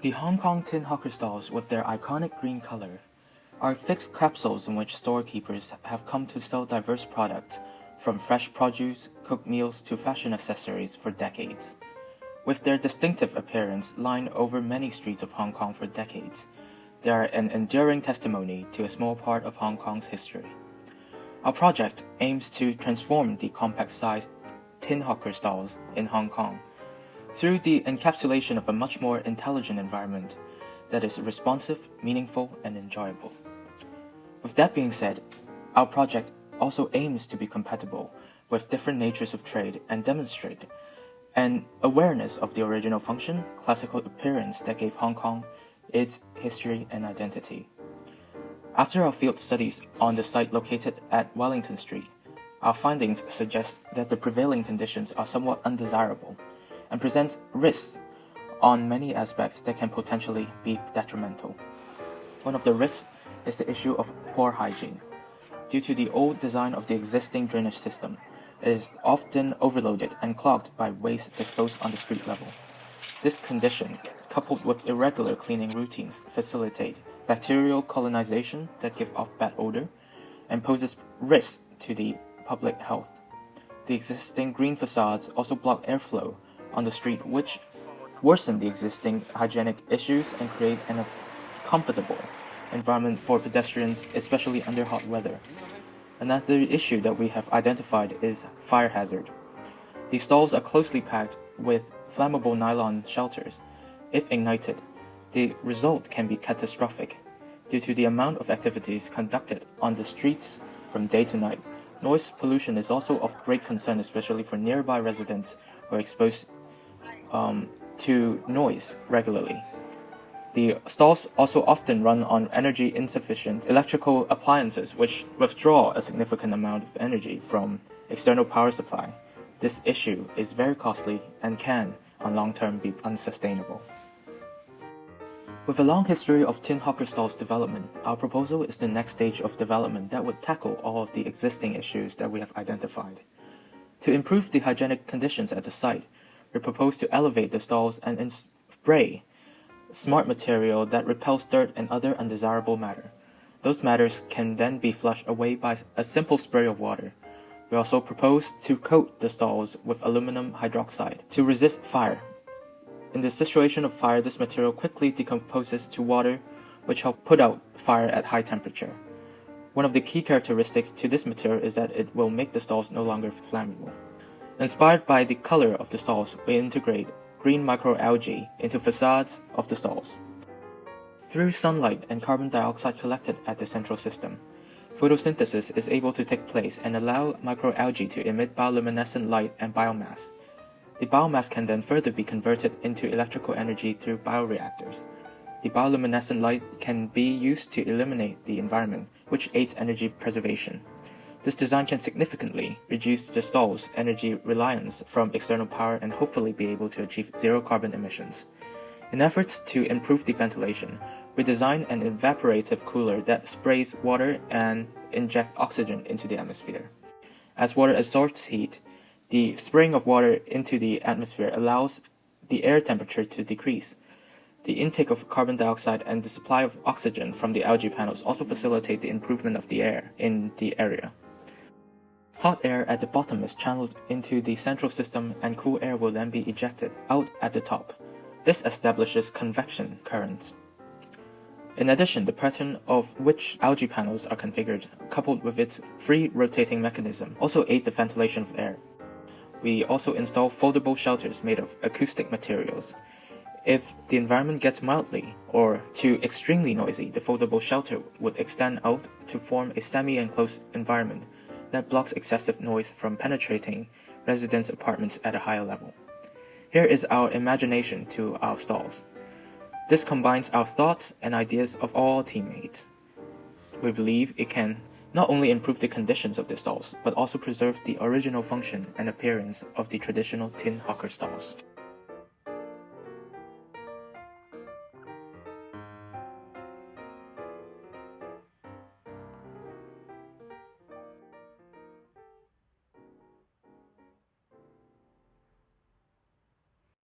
The Hong Kong tin hawker stalls with their iconic green color are fixed capsules in which storekeepers have come to sell diverse products from fresh produce, cooked meals to fashion accessories for decades. With their distinctive appearance lying over many streets of Hong Kong for decades, they are an enduring testimony to a small part of Hong Kong's history. Our project aims to transform the compact-sized tin hawker stalls in Hong Kong through the encapsulation of a much more intelligent environment that is responsive, meaningful, and enjoyable. With that being said, our project also aims to be compatible with different natures of trade and demonstrate an awareness of the original function, classical appearance that gave Hong Kong its history and identity. After our field studies on the site located at Wellington Street, our findings suggest that the prevailing conditions are somewhat undesirable and presents risks on many aspects that can potentially be detrimental. One of the risks is the issue of poor hygiene. Due to the old design of the existing drainage system, it is often overloaded and clogged by waste disposed on the street level. This condition, coupled with irregular cleaning routines, facilitate bacterial colonization that give off bad odor and poses risks to the public health. The existing green facades also block airflow on the street which worsen the existing hygienic issues and create an uncomfortable environment for pedestrians, especially under hot weather. Another issue that we have identified is fire hazard. These stalls are closely packed with flammable nylon shelters. If ignited, the result can be catastrophic. Due to the amount of activities conducted on the streets from day to night, noise pollution is also of great concern, especially for nearby residents who are exposed um, to noise regularly. The stalls also often run on energy insufficient electrical appliances which withdraw a significant amount of energy from external power supply. This issue is very costly and can, on long term, be unsustainable. With a long history of tin hawker stalls development, our proposal is the next stage of development that would tackle all of the existing issues that we have identified. To improve the hygienic conditions at the site, we propose to elevate the stalls and spray smart material that repels dirt and other undesirable matter. Those matters can then be flushed away by a simple spray of water. We also propose to coat the stalls with aluminum hydroxide to resist fire. In the situation of fire, this material quickly decomposes to water, which help put out fire at high temperature. One of the key characteristics to this material is that it will make the stalls no longer flammable. Inspired by the color of the stalls, we integrate green microalgae into facades of the stalls. Through sunlight and carbon dioxide collected at the central system, photosynthesis is able to take place and allow microalgae to emit bioluminescent light and biomass. The biomass can then further be converted into electrical energy through bioreactors. The bioluminescent light can be used to illuminate the environment, which aids energy preservation. This design can significantly reduce the stall's energy reliance from external power and hopefully be able to achieve zero carbon emissions. In efforts to improve the ventilation, we designed an evaporative cooler that sprays water and injects oxygen into the atmosphere. As water absorbs heat, the spraying of water into the atmosphere allows the air temperature to decrease. The intake of carbon dioxide and the supply of oxygen from the algae panels also facilitate the improvement of the air in the area. Hot air at the bottom is channeled into the central system and cool air will then be ejected out at the top. This establishes convection currents. In addition, the pattern of which algae panels are configured, coupled with its free rotating mechanism, also aid the ventilation of air. We also install foldable shelters made of acoustic materials. If the environment gets mildly or too extremely noisy, the foldable shelter would extend out to form a semi-enclosed environment that blocks excessive noise from penetrating residents' apartments at a higher level. Here is our imagination to our stalls. This combines our thoughts and ideas of all teammates. We believe it can not only improve the conditions of the stalls, but also preserve the original function and appearance of the traditional tin hawker stalls.